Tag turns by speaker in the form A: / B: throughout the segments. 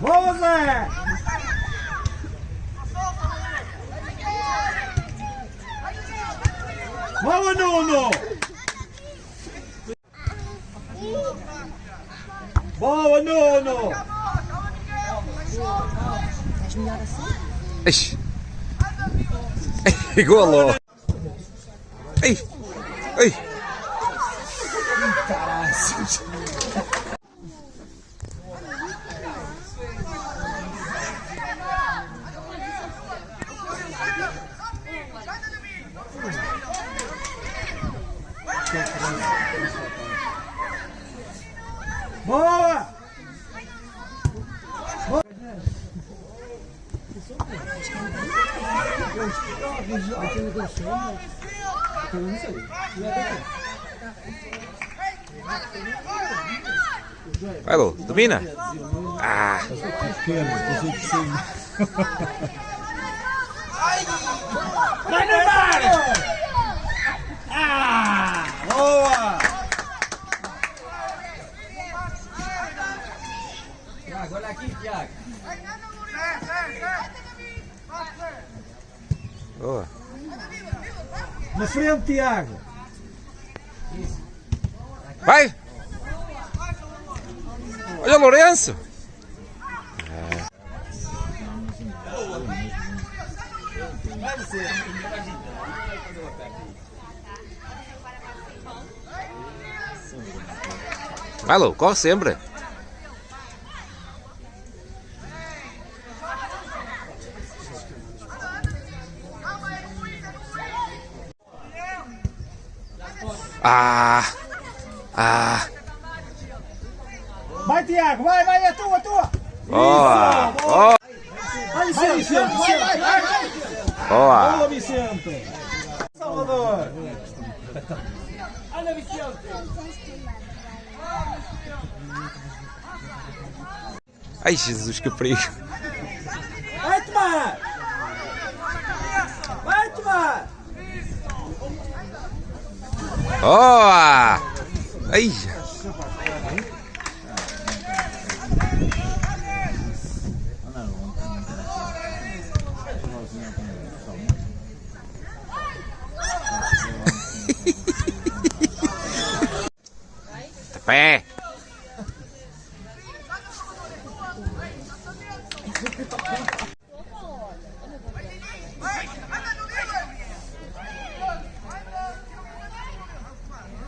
A: Boa, Zé! Boa, Nuno! Boa, Nuno!
B: Ixi. Igualou. Ei. Ei.
A: Boa!
B: Vai, Lu. Domina. Ah.
A: Vai, Neymar! Ah! Boa!
B: Boa.
A: Na frente, Tiago!
B: Vai. Olha, Lourenço. Vai, Lu. Corre sempre. Ah. Ah.
A: Vai, Tiago! Vai, vai! É tua, é tua!
B: Boa.
A: Isso,
B: Boa.
A: Vai, Vicente! Vicente, vai, vai, vai, vai!
B: Boa.
A: Boa, Vicente! Salvador! Anda, Vicente!
B: Ai, Jesus, que perigo.
A: Vai tomar! Vai tomar!
B: Boa. Ai. Pé.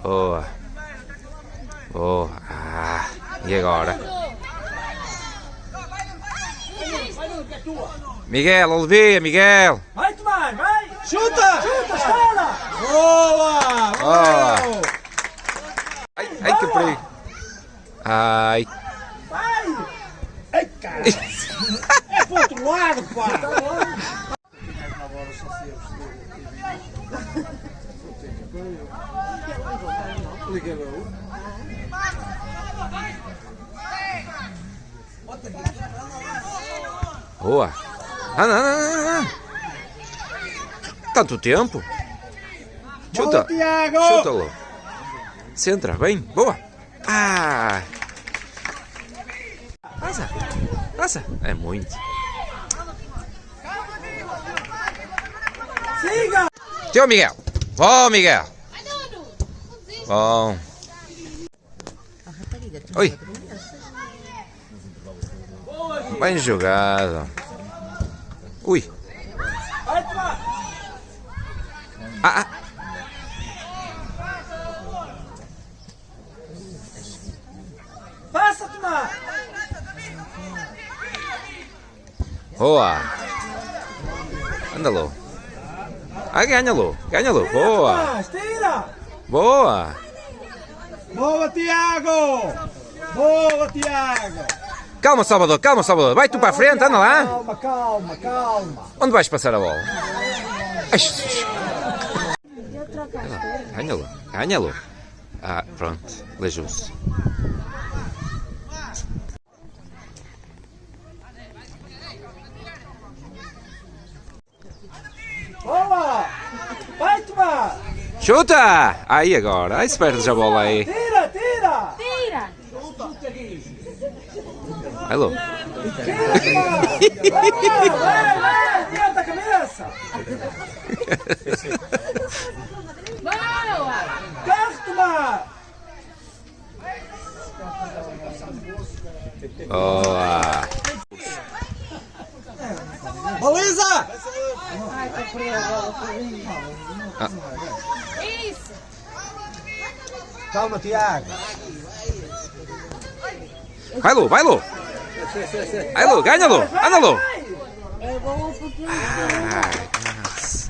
B: Boa. Boa. Ah, e agora? Miguel, alivia, Miguel.
A: Vai tomar, vai! Chuta! Chuta! Boa!
B: Boa.
A: Boa!
B: Ai, ai que perigo. Ai.
A: Vai! Ai, cara! É pro outro lado, pá!
B: Boa. Ah, não, não, não, não. Tanto tempo. Chuta.
A: Tiago!
B: Chuta-lo. Centra, bem. Boa. Ah. Passa. Passa. É muito.
A: Siga!
B: Teu Miguel. Bom, Miguel. Bom. Oi. Bem jogado. Ui. Ah, ah.
A: Passa a tomar!
B: Boa. Anda-lo. Ah, ganha-lo. Ganha-lo. Boa. Boa.
A: Boa, Tiago! Boa, Tiago!
B: Calma, Salvador. Calma, Salvador. Vai tu para a frente. Anda lá.
A: Calma, calma, calma!
B: Onde vais passar a bola? Ai, Jesus. Ganha-lo. Ganha-lo. Ah, pronto. Aleijou-se.
A: Boa! Vai tomar!
B: Chuta! Aí agora. Aí se perde a bola aí.
A: Tira, tira!
C: Tira!
B: Vai, Lu.
A: Vai, vai, adianta a cabeça!
C: Boa!
A: Cartuma!
B: Boa.
A: Baliza!
C: Isso!
A: Calma, Tiago.
B: Vai, Lu. Vai, Lu. Vai, Lu. Ganha, Lu. Anda, Lu. Ai, nossa.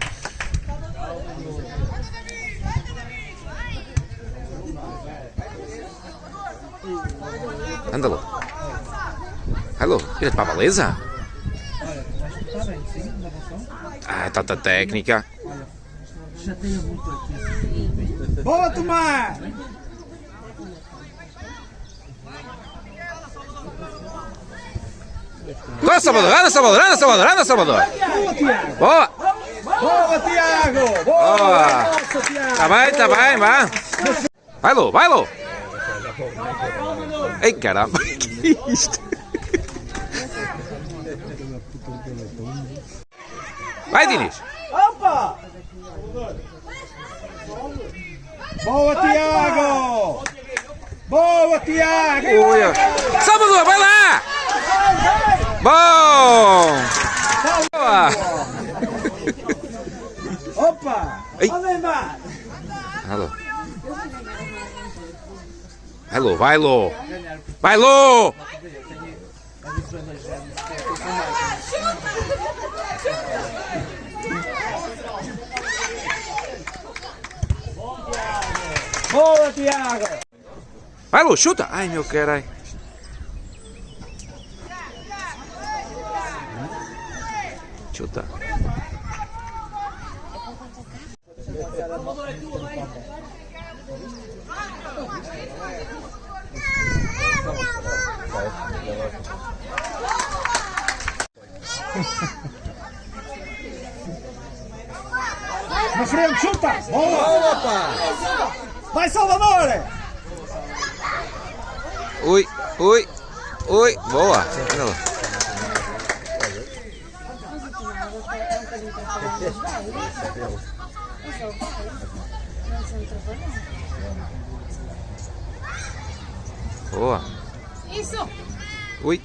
B: Anda, Lu. Vai, Lu. Vira-te para a baliza. Ah, tanta técnica.
A: Boa, Tomás!
B: Anda, Salvador. Anda, Salvador. Anda, Salvador. Anda, Salvador.
A: Boa!
B: Boa.
A: Tiago! Boa!
B: Tá bem, tá bem, vá. Vai, Lu. Vai, Lu. Ei, caramba. Que é isto? Vai, Dinis.
A: Opa! Boa, Tiago! Boa, Tiago!
B: Salvador, vai lá! Bom! Boa!
A: Opa!
B: Ei.
A: Ó Neymar!
B: Alô. Vai, Lu, vai, Lu. Vai, Lu!
A: Boa, Tiago!
B: Vai, Lu, chuta! Ai, meu caralho. Chuta.
A: Na frente, chuta! Boa! Opa! Vai, Salvador!
B: Ui, ui, ui. Boa. Anda lá. Boa.
C: Isso!
B: Ui.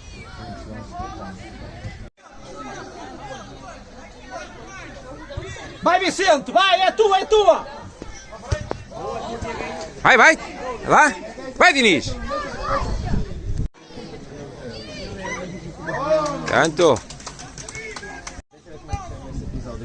A: Vai, Vicente! Vai, é tua, é tua!
B: Vai, vai. Vai lá. Vai, Diniz. Canto.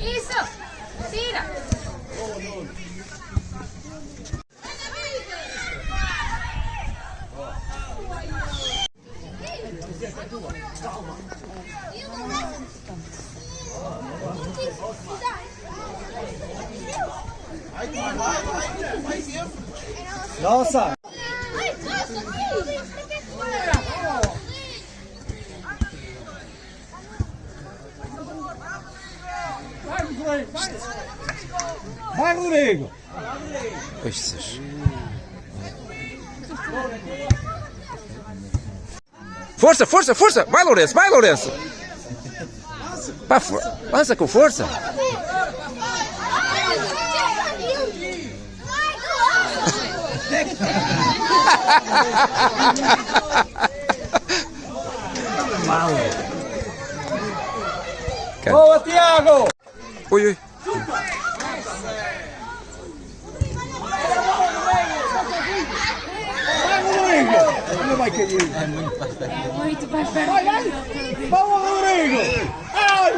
C: Isso! Tira!
A: Nossa! Vai, Rodrigo!
B: Pois. Força, força, força! Vai, Lourenço, vai, Lourenço! Pá, for... Lança com força!
A: Boa, Tiago!
B: Ui, ui.
A: Vai, Rodrigo! Não vai cair!
C: É muito mais perto.
A: Vai, vai! Vamos, Rodrigo! Ai!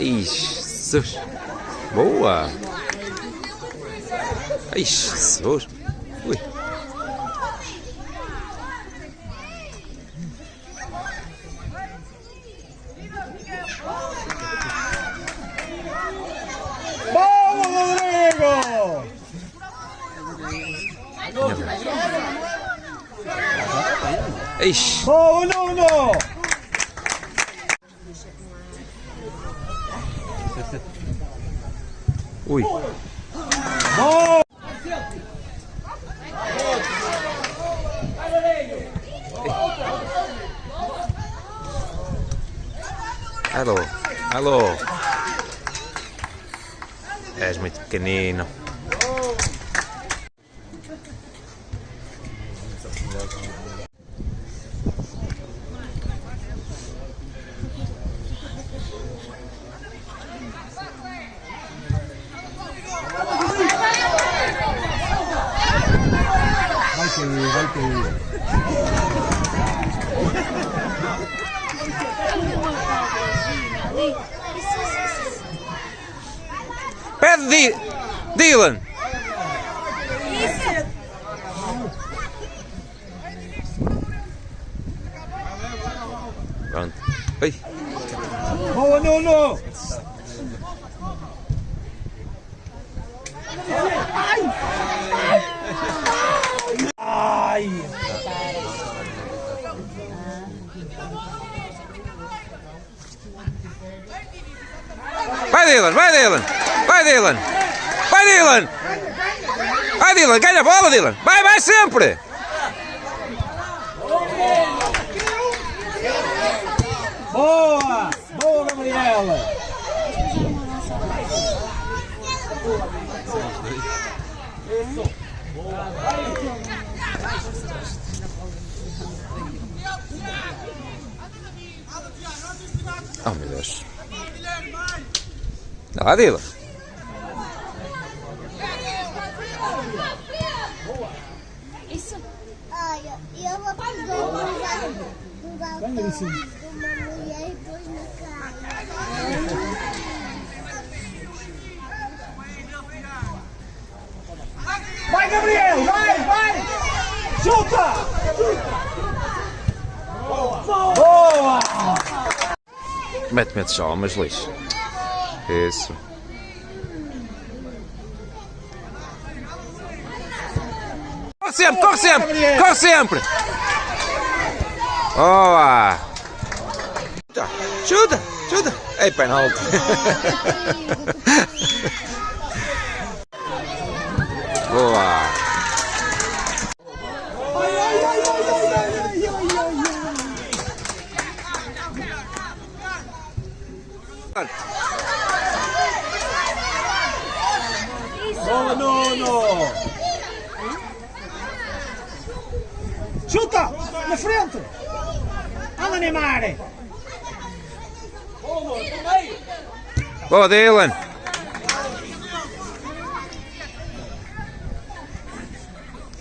A: Ai!
B: Jesus. Boa! Jesus. Ui.
A: Boa!
B: Ixi.
A: Boa, Nuno!
B: Ui.
A: Boa!
B: Alô. Alô. És muito pequenino. like Dylan! Vai Dylan, vai Dylan. Vai Dylan. Vai Dylan. Vai Dylan, ganha a bola Dylan. Vai, vai sempre.
A: Boa! Boa, Gabriela!
B: Oh meu Deus. Dá lá Dylan.
C: Isso.
D: Olha, eu vou pegar um de uma mulher e pôs na cara.
A: Vai, Gabriel! Vai, vai! Chuta! Boa!
B: Mete, mete só, mas lixo. Isso. Corre sempre, corre sempre, corre sempre. Boa. Chuta, chuta, chuta. Ei, penalti. Boa,
A: Boa,
B: Dylan.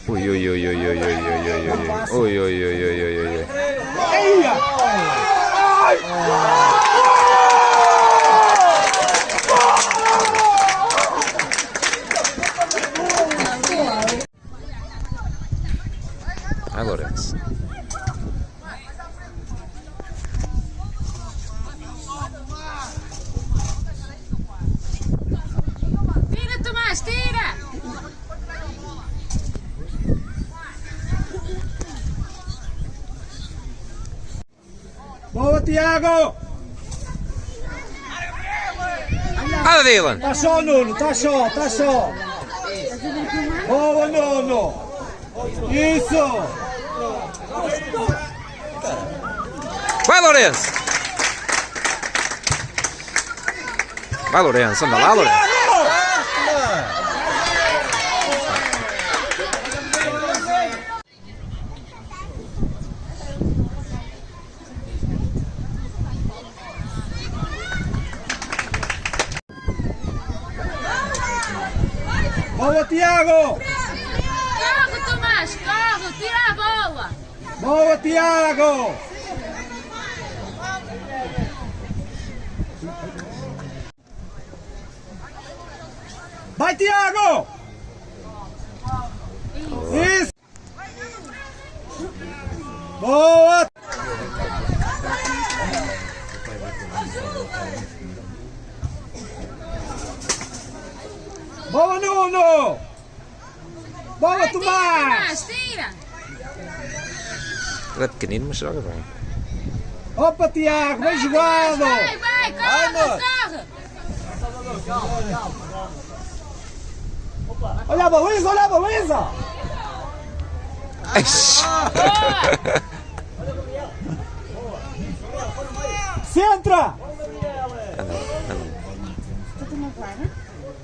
B: Ui, ui, ui, ui, ui, ui, ui, ui, ui, ui, ui, ui, ui, ui, ui, ui.
A: Eia!
B: Vai, Lourenço.
C: Tira, Tomás, tira.
A: Boa, Tiago!
B: Anda, Dylan.
A: Tá só, Nuno, tá só, tá só! Boa, Nuno! Isso!
B: Vai, Lourenço. Vai, Lourenço. Anda lá, Lourenço.
A: Boa, Tiago!
C: Corre, Tomás, corre, tira a bola.
A: Boa, Tiago! Vai, Tiago! Isso! Boa! Boa, Nuno! Boa,
C: Vai,
A: Tomás!
C: Tomás, tira.
B: Ele é pequenino, mas joga bem.
A: Opa, Tiago, bem jogado!
C: Vai, vai, corre, corre.
A: Olha a baliza, olha a baliza! Centra!
B: Anda, anda.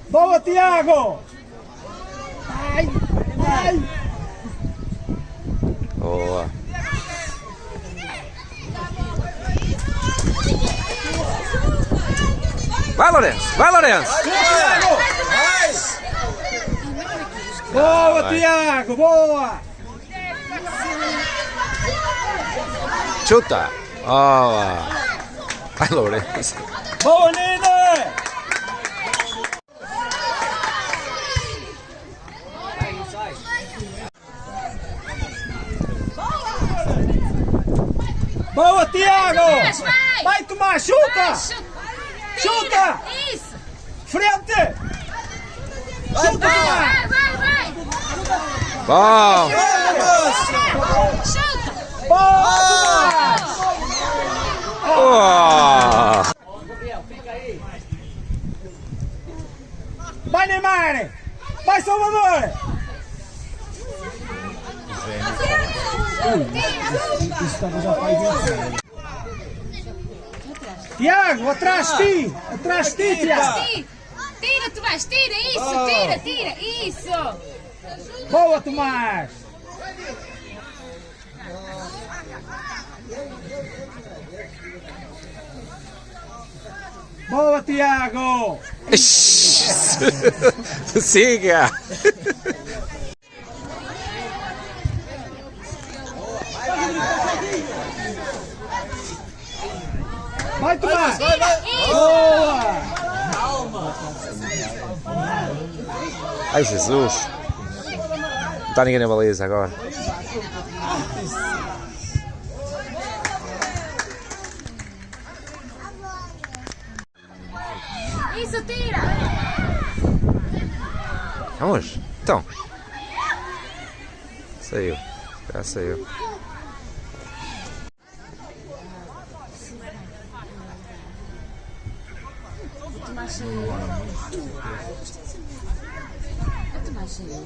A: Boa, Tiago! Ai, ai!
B: Boa. Vai, Lourenço! Vai, Lourenço!
A: Tiago! Boa, Tiago, boa!
B: Chuta! Boa! Vai, Lourenço!
A: Boa, Nina! Boa, Tiago!
C: Vai.
A: Vai, Tomás, chuta!
C: Chuta.
A: Chuta!
C: Isso.
A: Frente! Chuta, Tomás!
C: Vai, vai, vai.
B: Bom!
C: Chuta.
A: Boa, Tomás!
B: Oh!
A: Vai, Neymar! Vai, Salvador! Tiago, atrás de ti! Atrás de ti, Tiago!
C: Tira. Tira, Tomás, tira. Isso, tira, tira. Isso.
A: Boa, Tomás! Boa, Tiago!
B: Siga!
A: Vai, Tomás!
C: Isso.
A: Boa!
B: Ai, Jesus! Não está ninguém na baliza agora.
C: Isso, tira.
B: Vamos? Então. Saiu. Já saiu.
C: Tomás saiu. O Tomás saiu.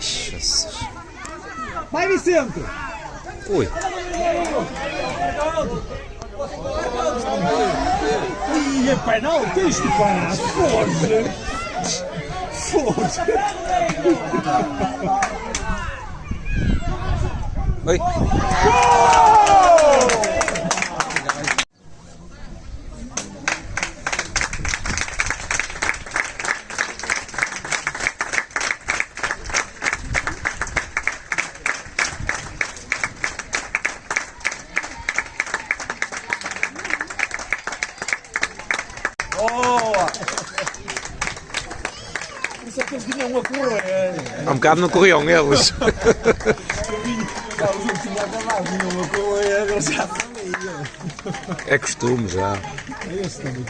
B: Jesus.
A: Vai, Vicente!
B: Ui.
A: Ih, é penalti isto, pá! Foda-se! Foda-se!
B: Oi.
A: Boa! Isso é que eles vinham a correr!
B: Há um bocado não corriam eles. É costume já.
A: É esse também.